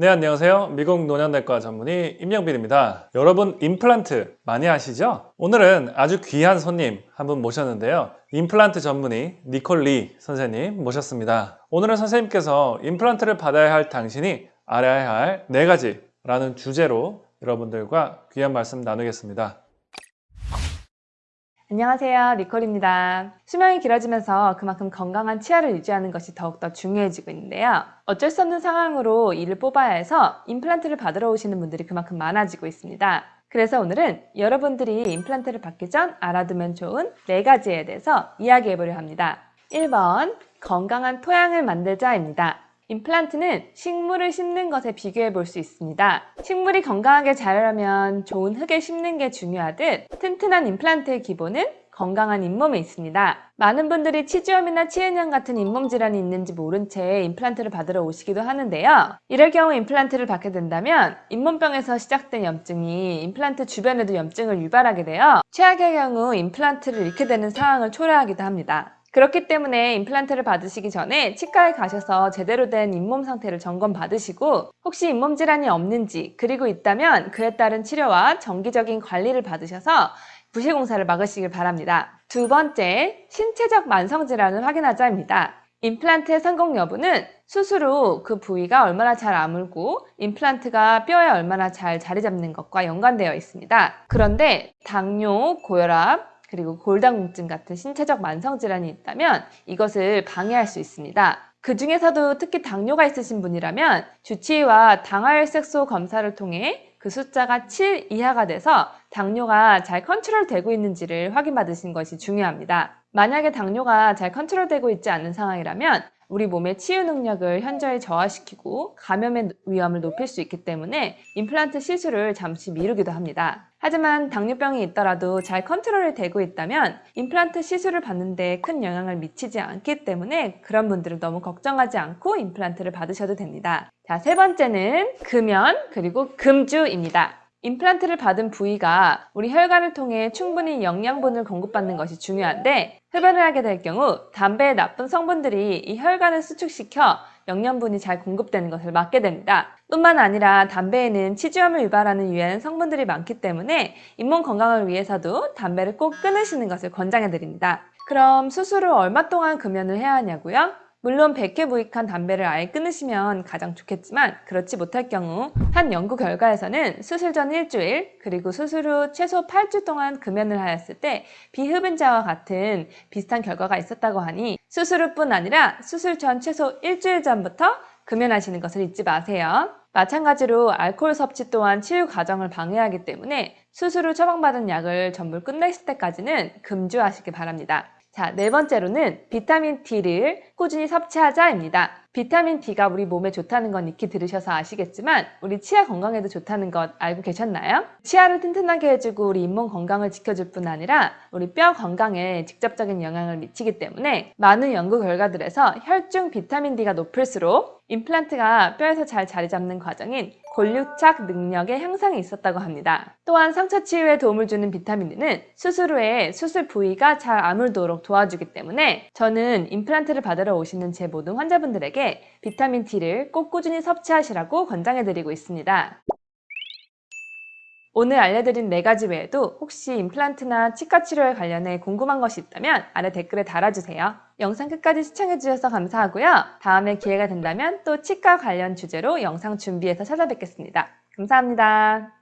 네 안녕하세요. 미국 노년내과 전문의 임영빈입니다. 여러분 임플란트 많이 아시죠? 오늘은 아주 귀한 손님 한 분 모셨는데요. 임플란트 전문의 니콜 리 선생님 모셨습니다. 오늘은 선생님께서 임플란트를 받아야 할 당신이 알아야 할 네 가지 라는 주제로 여러분들과 귀한 말씀 나누겠습니다 안녕하세요. 니콜입니다. 수명이 길어지면서 그만큼 건강한 치아를 유지하는 것이 더욱더 중요해지고 있는데요. 어쩔 수 없는 상황으로 이를 뽑아야 해서 임플란트를 받으러 오시는 분들이 그만큼 많아지고 있습니다. 그래서 오늘은 여러분들이 임플란트를 받기 전 알아두면 좋은 4가지에 대해서 이야기해 보려 합니다. 1번 건강한 토양을 만들자입니다. 임플란트는 식물을 심는 것에 비교해 볼 수 있습니다. 식물이 건강하게 자라려면 좋은 흙에 심는 게 중요하듯 튼튼한 임플란트의 기본은 건강한 잇몸에 있습니다. 많은 분들이 치주염이나 치은염 같은 잇몸 질환이 있는지 모른 채 임플란트를 받으러 오시기도 하는데요. 이럴 경우 임플란트를 받게 된다면 잇몸병에서 시작된 염증이 임플란트 주변에도 염증을 유발하게 되어 최악의 경우 임플란트를 잃게 되는 상황을 초래하기도 합니다. 그렇기 때문에 임플란트를 받으시기 전에 치과에 가셔서 제대로 된 잇몸 상태를 점검 받으시고 혹시 잇몸 질환이 없는지 그리고 있다면 그에 따른 치료와 정기적인 관리를 받으셔서 부실공사를 막으시길 바랍니다. 두 번째, 신체적 만성질환을 확인하자입니다. 임플란트의 성공 여부는 수술 후 그 부위가 얼마나 잘 아물고 임플란트가 뼈에 얼마나 잘 자리 잡는 것과 연관되어 있습니다. 그런데 당뇨, 고혈압, 그리고 골다공증 같은 신체적 만성질환이 있다면 이것을 방해할 수 있습니다. 그 중에서도 특히 당뇨가 있으신 분이라면 주치의와 당화혈색소 검사를 통해 그 숫자가 7 이하가 돼서 당뇨가 잘 컨트롤되고 있는지를 확인받으신 것이 중요합니다. 만약에 당뇨가 잘 컨트롤되고 있지 않은 상황이라면 우리 몸의 치유 능력을 현저히 저하시키고 감염의 위험을 높일 수 있기 때문에 임플란트 시술을 잠시 미루기도 합니다. 하지만 당뇨병이 있더라도 잘 컨트롤이 되고 있다면 임플란트 시술을 받는데 큰 영향을 미치지 않기 때문에 그런 분들은 너무 걱정하지 않고 임플란트를 받으셔도 됩니다. 자, 세 번째는 금연 그리고 금주입니다. 임플란트를 받은 부위가 우리 혈관을 통해 충분히 영양분을 공급받는 것이 중요한데 흡연을 하게 될 경우 담배의 나쁜 성분들이 이 혈관을 수축시켜 영양분이 잘 공급되는 것을 막게 됩니다. 뿐만 아니라 담배에는 치주염을 유발하는 유해한 성분들이 많기 때문에 잇몸 건강을 위해서도 담배를 꼭 끊으시는 것을 권장해 드립니다. 그럼 수술 후 얼마 동안 금연을 해야 하냐고요? 물론 100회 부익한 담배를 아예 끊으시면 가장 좋겠지만 그렇지 못할 경우 한 연구 결과에서는 수술 전 일주일 그리고 수술 후 최소 8주 동안 금연을 하였을 때 비흡연자와 같은 비슷한 결과가 있었다고 하니 수술 후뿐 아니라 수술 전 최소 일주일 전부터 금연하시는 것을 잊지 마세요. 마찬가지로 알코올 섭취 또한 치유 과정을 방해하기 때문에 수술 후 처방받은 약을 전부 끝냈을 때까지는 금주하시기 바랍니다. 자, 네 번째로는 비타민 D를 꾸준히 섭취하자입니다. 비타민 D가 우리 몸에 좋다는 건 익히 들으셔서 아시겠지만 우리 치아 건강에도 좋다는 것 알고 계셨나요? 치아를 튼튼하게 해주고 우리 잇몸 건강을 지켜줄 뿐 아니라 우리 뼈 건강에 직접적인 영향을 미치기 때문에 많은 연구 결과들에서 혈중 비타민 D가 높을수록 임플란트가 뼈에서 잘 자리 잡는 과정인 골육착 능력의 향상이 있었다고 합니다. 또한 상처 치유에 도움을 주는 비타민 D는 수술 후에 수술 부위가 잘 아물도록 도와주기 때문에 저는 임플란트를 받으러 오시는 제 모든 환자분들에게 비타민 D를 꼭 꾸준히 섭취하시라고 권장해드리고 있습니다. 오늘 알려드린 네 가지 외에도 혹시 임플란트나 치과 치료에 관련해 궁금한 것이 있다면 아래 댓글에 달아주세요. 영상 끝까지 시청해주셔서 감사하고요. 다음에 기회가 된다면 또 치과 관련 주제로 영상 준비해서 찾아뵙겠습니다. 감사합니다.